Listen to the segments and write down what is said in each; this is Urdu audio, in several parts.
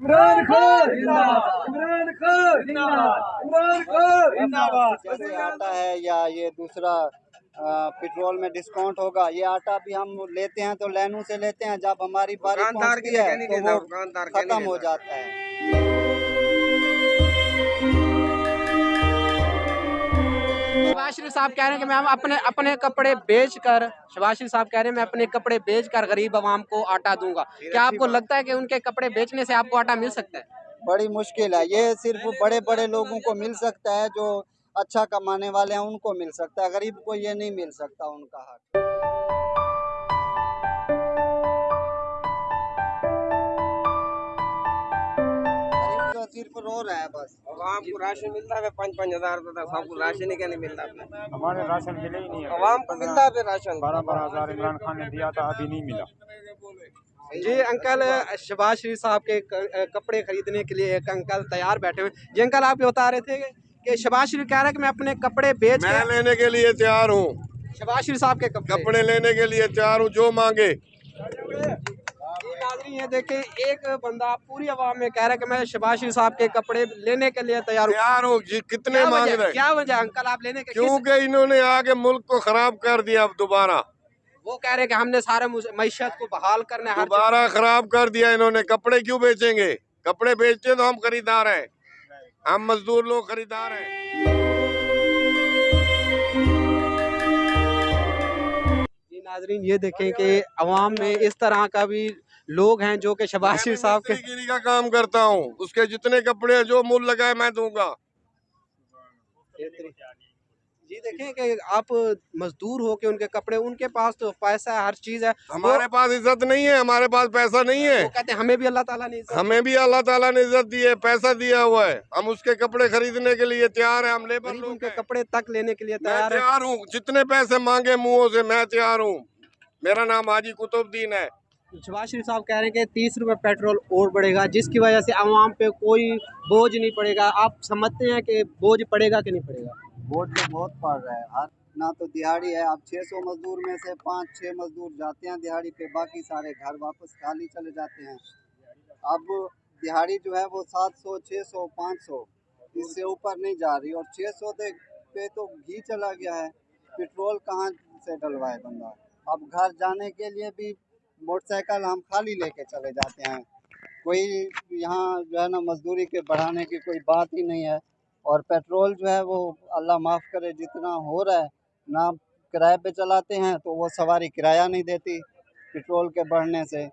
عمران خان عمران خان عمران خان جیسے آٹا ہے یا یہ دوسرا آ، پیٹرول میں ڈسکاؤنٹ ہوگا یہ آٹا بھی ہم لیتے ہیں تو لینوں سے لیتے ہیں۔ جب ہماری باری پہنچتی ہے تو وہ ختم ہو جاتا ہے۔ شباز شریف صاحب کہہ رہے ہیں کہ میں اپنے اپنے کپڑے بیچ کر شباز شریف صاحب کہہ رہے ہیں میں اپنے کپڑے بیچ کر غریب عوام کو آٹا دوں گا۔ کیا آپ کو لگتا ہے کہ ان کے کپڑے بیچنے سے آپ کو آٹا مل سکتا ہے؟ بڑی مشکل ہے۔ یہ صرف بڑے بڑے لوگوں کو مل سکتا ہے جو اچھا کمانے والے ہیں ان کو مل سکتا ہے۔ غریب کو یہ نہیں مل سکتا ان کا حق۔ تو صرف رو رہا ہے بس۔ عوام کو راشن ملتا ہے پانچ پانچ ہزار روپے تک سب کو راشن ہی کیا نہیں ملتا ہمارے راشن ملے ہی نہیں ہے عوام کو ملتا ہے راشن۔ بارہ بارہ ہزار عمران خان نے دیا تھا ابھی نہیں ملا۔ جی انکل شباز شریف صاحب کے کپڑے خریدنے کے لیے ایک انکل تیار بیٹھے ہوئے۔ جی انکل آپ یہ بتا رہے تھے کہ شباز شریف کہہ رہا ہے کہ میں اپنے کپڑے بیچ میں لینے کے لیے تیار ہوں۔ شباز شریف صاحب کے کپڑے۔ کپڑے لینے کے لیے تیار ہوں جو مانگے۔ ناظرین یہ دیکھیں ایک بندہ پوری عوام میں کہہ رہا ہے کہ میں شباز شریف صاحب کے کپڑے لینے کے لیے تیار ہوں۔ تیار ہوں جی کتنے مانگ رہے کیا وجہ ہے؟ انکل آپ لینے کے کیونکہ انہوں نے آگے ملک کو خراب کر دیا اب دوبارہ۔ وہ کہہ رہے ہیں کہ ہم نے سارے معیشت کو بحال چیز دوبارہ خراب کر دیا انہوں نے۔ کپڑے کیوں بیچیں گے؟ کپڑے بیچتے تو ہم خریدار ہیں۔ ہم مزدور لوگ خریدار ہیں۔ جی ناظرین یہ دیکھیں کہ عوام میں اس طرح کا بھی لوگ ہیں جو کہ شباز شریف صاحب کے گیری کا کام کرتا ہوں۔ اس کے جتنے کپڑے جو مول لگائے میں دوں گا۔ جی دیکھیں کہ آپ مزدور ہو کے ان کے کپڑے ان کے پاس تو پیسہ ہے ہر چیز ہے۔ ہمارے پاس عزت نہیں ہے ہمارے پاس پیسہ نہیں ہے۔ کہتے ہیں ہمیں بھی اللہ تعالیٰ نے ہمیں بھی اللہ تعالیٰ نے عزت دی ہے پیسہ دیا ہوا ہے۔ ہم اس کے کپڑے خریدنے کے لیے تیار ہیں ہم لیبر لوگ کے کپڑے تک لینے کے لیے تیار تیار ہوں جتنے پیسے مانگے منہوں سے میں تیار ہوں۔ میرا نام حاجی قطب الدین ہے۔ شباز شریف صاحب کہہ رہے ہیں کہ تیس روپے پیٹرول اور بڑھے گا، جس کی وجہ سے عوام پہ کوئی بوجھ نہیں پڑے گا۔ آپ سمجھتے ہیں کہ بوجھ پڑے گا کہ نہیں پڑے گا؟ ووٹ تو بہت پڑ رہا ہے۔ ہر نہ تو دہاڑی ہے۔ اب چھ سو مزدور میں سے پانچ چھ مزدور جاتے ہیں دہاڑی پہ، باقی سارے گھر واپس خالی چلے جاتے ہیں۔ اب دہاڑی جو ہے وہ سات سو، چھ سو، پانچ سو، اس سے اوپر نہیں جا رہی۔ اور چھ سو پہ تو گھی چلا گیا ہے۔ پیٹرول کہاں سے ڈلوائے بندہ؟ اب گھر جانے کے لیے بھی موٹر سائیکل ہم خالی لے کے چلے جاتے ہیں۔ کوئی یہاں جو ہے نا مزدوری کے بڑھانے کی کوئی بات ہی نہیں ہے۔ اور پیٹرول جو ہے وہ اللہ معاف کرے جتنا ہو رہا ہے نہ کرائے پہ چلاتے ہیں تو وہ سواری کرایہ نہیں دیتی پیٹرول کے بڑھنے سے۔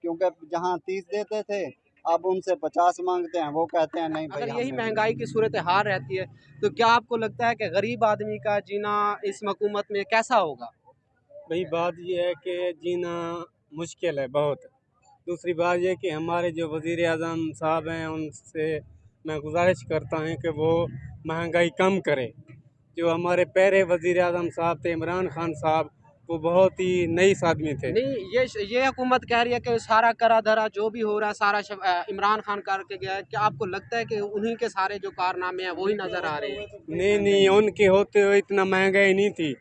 کیونکہ جہاں تیس دیتے تھے اب ان سے پچاس مانگتے ہیں وہ کہتے ہیں نہیں اگر یہی مہنگائی کی صورت حال رہتی ہے تو کیا آپ کو لگتا ہے کہ غریب آدمی کا جینا اس حکومت میں کیسا ہوگا؟ بھائی بات یہ ہے کہ جینا مشکل ہے بہت۔ دوسری بات یہ کہ ہمارے جو وزیر اعظم صاحب ہیں ان سے میں گزارش کرتا ہوں کہ وہ مہنگائی کم کرے جو ہمارے پہلے وزیر اعظم صاحب تھے عمران خان صاحب وہ بہت ہی نئیس آدمی تھے۔ نہیں یہ یہ حکومت کہہ رہی ہے کہ سارا کرا دھرا جو بھی ہو رہا ہے سارا عمران خان کر کے گیا ہے۔ کیا آپ کو لگتا ہے کہ انہی کے سارے جو کارنامے ہیں وہی نظر آ رہے ہیں؟ نہیں نہیں ان کے ہوتے ہوئے اتنا مہنگائی نہیں تھی۔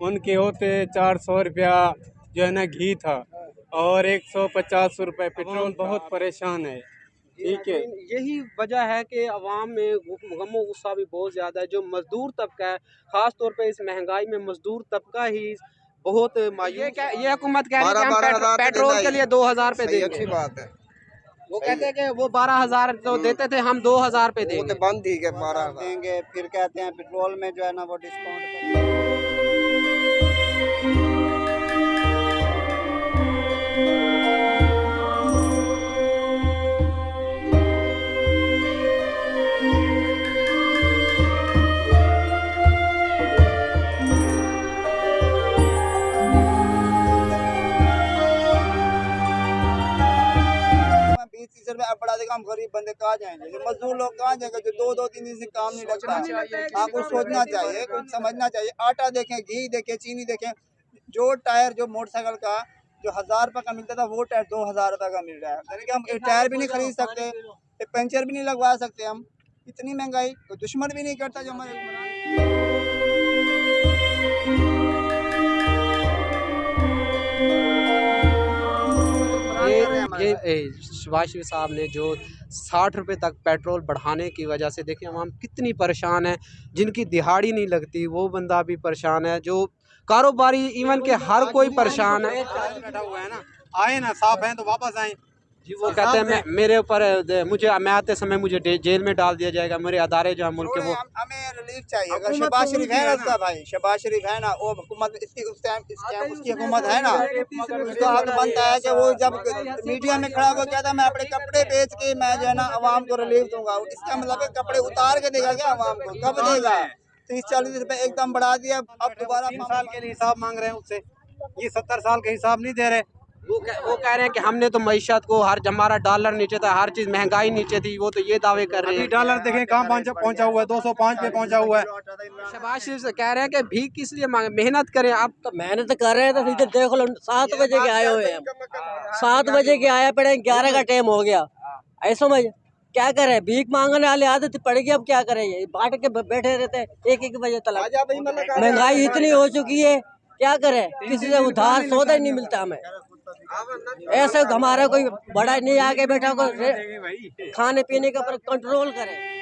ان کے ہوتے چار سو روپیہ جو ہے نا گھی تھا۔ اور ایک سو پچاس روپے پیٹرول بہت پریشان ہے۔ ٹھیک ہے۔ یہی وجہ ہے کہ عوام میں غم و غصہ بھی بہت زیادہ ہے جو مزدور طبقہ ہے خاص طور پہ اس مہنگائی میں مزدور طبقہ ہی بہت مایوس یہ کیا یہ حکومت کہہ رہی ہے کہ پیٹرول- کے لیے دو ہزار پہ دیں اچھی گے بات ہے۔ وہ کہتے ہیں کہ وہ بارہ ہزار جو دیتے تھے ہم دو ہزار پہ دیں وہ تو گے۔ بند ہی گئے بارہ ہزار۔ دیں گے پھر کہتے ہیں پیٹرول میں جو ہے نا وہ ڈسکاؤنٹ ہم غریب بندے کہاں جائیں گے؟ یہ مزدور لوگ کہاں جائیں گے جو دو دو تین دن سے کام نہیں لگتا آپ کو سوچنا چاہیے کچھ سمجھنا چاہیے۔ آٹا دیکھیں گھی دیکھیں چینی دیکھیں جو ٹائر جو موٹر سائیکل کا جو ہزار روپے کا ملتا تھا وہ ٹائر دو ہزار روپے کا مل رہا ہے۔ یعنی کہ ہم ایک ٹائر بھی نہیں خرید سکتے ایک پنچر بھی نہیں لگوا سکتے ہم۔ اتنی مہنگائی کوئی دشمن بھی نہیں کرتا جو ہمارے یہ شباز صاحب نے جو ساٹھ روپے تک پیٹرول بڑھانے کی وجہ سے دیکھیں عوام کتنی پریشان ہے جن کی دہاڑی نہیں لگتی وہ بندہ بھی پریشان ہے۔ جو کاروباری ایون کہ ہر کوئی پریشان ہے۔ آئے نا صاحب ہیں تو واپس آئیں۔ جی وہ کہتے ہیں میرے اوپر مجھے میں آتے سمے مجھے جیل میں ڈال دیا جائے گا میرے ادارے جو ہیں ملک کے وہ ہمیں ریلیف چاہیے۔ اگر شباز شریف ہے نا۔ بھائی شباز شریف ہے نا وہ حکومت اس کی اس ٹائم اس ٹائم اس کی حکومت ہے نا۔ اس کا حق بنتا ہے کہ وہ جب میڈیا میں کھڑا ہو کہتا ہے میں اپنے کپڑے بیچ کے میں جو ہے نا عوام کو ریلیف دوں گا۔ اس کا مطلب ہے کپڑے اتار کے دے گا کیا عوام کو کب دے گا؟ تیس چالیس روپے ایک دم بڑھا دیا اب دوبارہ سال کے لیے حساب مانگ رہے ہیں اس سے۔ یہ ستر سال کا حساب نہیں دے رہے۔ وہ کہہ رہے ہیں کہ ہم نے تو معیشت کو ہر ہمارا ڈالر نیچے تھا ہر چیز مہنگائی نیچے تھی وہ تو یہ دعوے کر رہے ہیں۔ ڈالر دیکھیں کہاں پہنچا ہوا ہے دو سو پانچ پہ پہنچا ہوا ہے۔ شباز شریف سے کہہ رہے ہیں کہ بھی کس لیے محنت کریں۔ آپ تو محنت کر رہے ہیں تو ادھر دیکھ لو سات بجے کے آئے ہوئے ہیں۔ سات بجے کے آیا پڑے گیارہ کا ٹائم ہو گیا۔ ایسا مجھے کیا کرے بھیک مانگنے والے عادت پڑ گئی اب کیا کرے یہ بانٹ کے بیٹھے رہتے ہیں ایک ایک بجے تلا مہنگائی اتنی ہو چکی ہے کیا کرے کسی سے ادھار سودا ہی نہیں ملتا ہمیں۔ ایسے ہمارا کوئی بڑا نہیں آگے بیٹھا کو کھانے پینے کے اوپر کنٹرول کرے۔